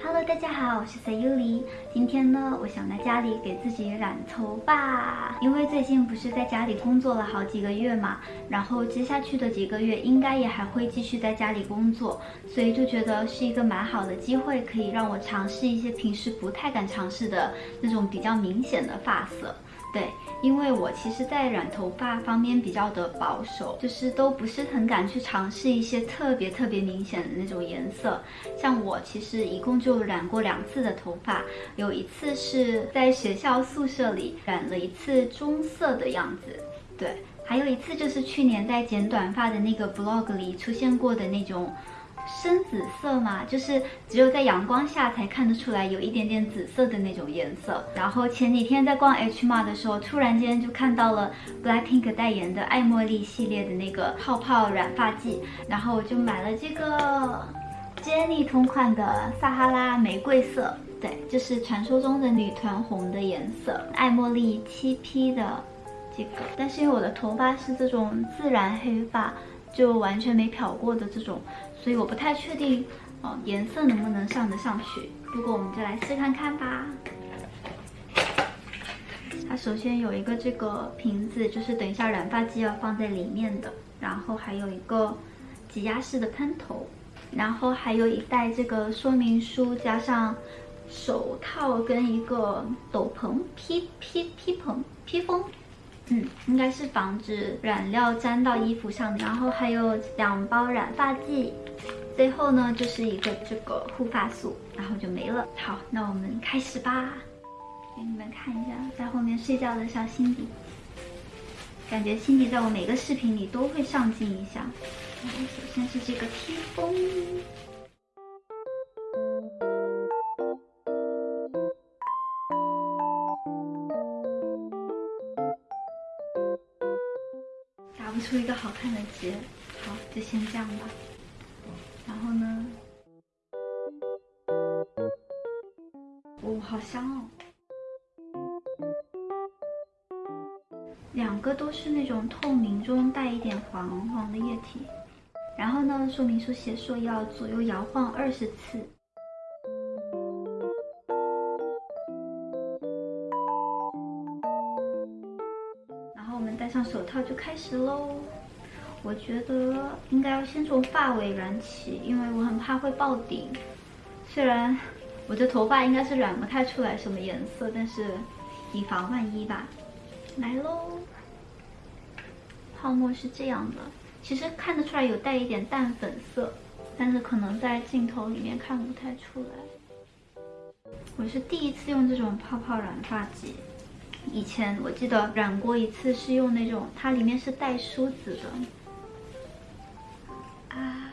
Hello，大家好，我是 Sayuli。今天呢，我想在家里给自己染头发，因为最近不是在家里工作了好几个月嘛，然后接下去的几个月应该也还会继续在家里工作，所以就觉得是一个蛮好的机会，可以让我尝试一些平时不太敢尝试的那种比较明显的发色。对，因为我其实，在染头发方面比较的保守，就是都不是很敢去尝试一些特别特别明显的那种颜色。像我其实一共就染过两次的头发，有一次是在学校宿舍里染了一次棕色的样子，对，还有一次就是去年在剪短发的那个 vlog 里出现过的那种。深紫色嘛，就是只有在阳光下才看得出来有一点点紫色的那种颜色。然后前几天在逛 H m a r 的时候，突然间就看到了 Blackpink 代言的爱茉莉系列的那个泡泡染发剂，然后我就买了这个 Jennie 同款的撒哈拉玫瑰色，对，就是传说中的女团红的颜色。爱茉莉七 P 的这个，但是因为我的头发是这种自然黑发。就完全没漂过的这种，所以我不太确定，哦，颜色能不能上得上去。不过我们就来试看看吧。它首先有一个这个瓶子，就是等一下染发剂要放在里面的。然后还有一个挤压式的喷头，然后还有一袋这个说明书，加上手套跟一个斗篷披披披蓬披风。嗯，应该是防止染料沾到衣服上，然后还有两包染发剂，最后呢就是一个这个护发素，然后就没了。好，那我们开始吧，给你们看一下在后面睡觉的小辛迪，感觉辛迪在我每个视频里都会上镜一下。然后首先是这个披风。出一个好看的结，好，就先这样吧。然后呢？哦，好香哦！两个都是那种透明中带一点黄黄的液体。然后呢，说明书写说要左右摇晃二十次。戴上手套就开始喽，我觉得应该要先从发尾染起，因为我很怕会爆顶。虽然我的头发应该是染不太出来什么颜色，但是以防万一吧。来喽，泡沫是这样的，其实看得出来有带一点淡粉色，但是可能在镜头里面看不太出来。我是第一次用这种泡泡染发剂。以前我记得染过一次，是用那种，它里面是带梳子的。啊！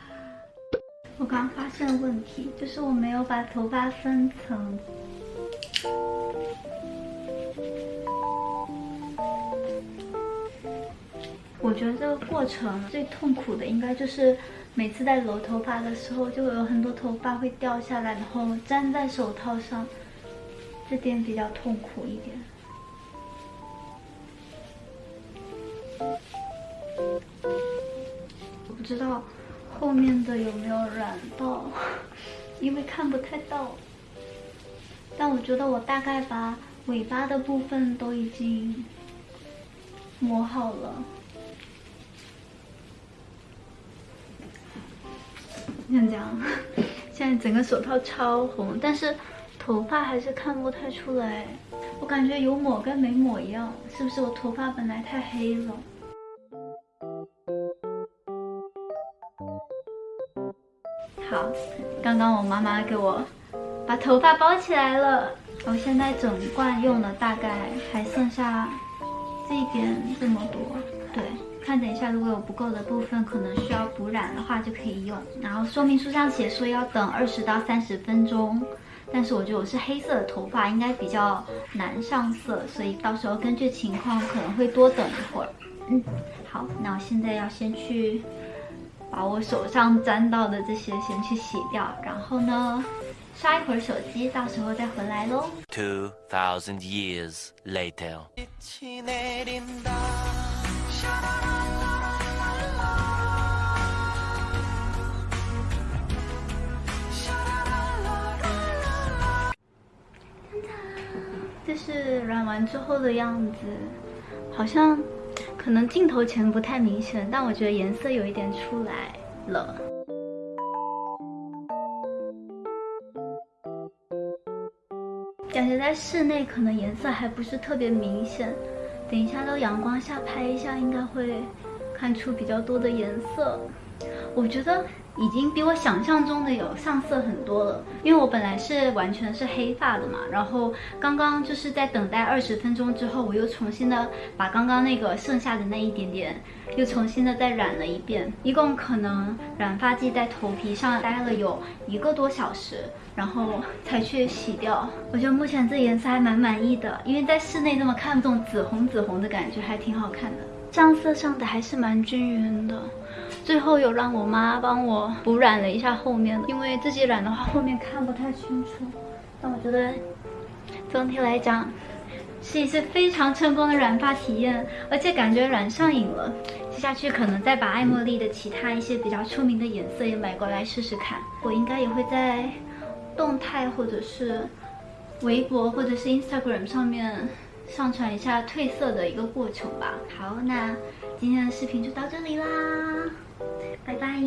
我刚发现了问题，就是我没有把头发分层。我觉得这个过程最痛苦的，应该就是每次在揉头发的时候，就会有很多头发会掉下来，然后粘在手套上，这点比较痛苦一点。不知道后面的有没有染到，因为看不太到。但我觉得我大概把尾巴的部分都已经抹好了。像这样，现在整个手套超红，但是头发还是看不太出来。我感觉有抹跟没抹一样，是不是我头发本来太黑了？好，刚刚我妈妈给我把头发包起来了，我现在整罐用了大概还剩下这边这么多，对，看等一下如果有不够的部分，可能需要补染的话就可以用。然后说明书上写说要等二十到三十分钟，但是我觉得我是黑色的头发，应该比较难上色，所以到时候根据情况可能会多等一会儿。嗯，好，那我现在要先去。把我手上沾到的这些先去洗掉，然后呢，刷一会儿手机，到时候再回来喽。Two thousand years later。这是染完之后的样子，好像可能镜头前不太明显，但我觉得颜色有一点出来了。感觉在室内可能颜色还不是特别明显，等一下到阳光下拍一下，应该会看出比较多的颜色。我觉得。已经比我想象中的有上色很多了，因为我本来是完全是黑发的嘛，然后刚刚就是在等待二十分钟之后，我又重新的把刚刚那个剩下的那一点点又重新的再染了一遍，一共可能染发剂在头皮上待了有一个多小时，然后才去洗掉。我觉得目前这颜色还蛮满意的，因为在室内这么看这种紫红紫红的感觉还挺好看的，上色上的还是蛮均匀的。最后有让我妈帮我补染了一下后面，因为自己染的话后面看不太清楚。但我觉得总体来讲是一次非常成功的染发体验，而且感觉染上瘾了。接下去可能再把爱茉莉的其他一些比较出名的颜色也买过来试试看。我应该也会在动态或者是微博或者是 Instagram 上面。上传一下褪色的一个过程吧。好，那今天的视频就到这里啦，拜拜。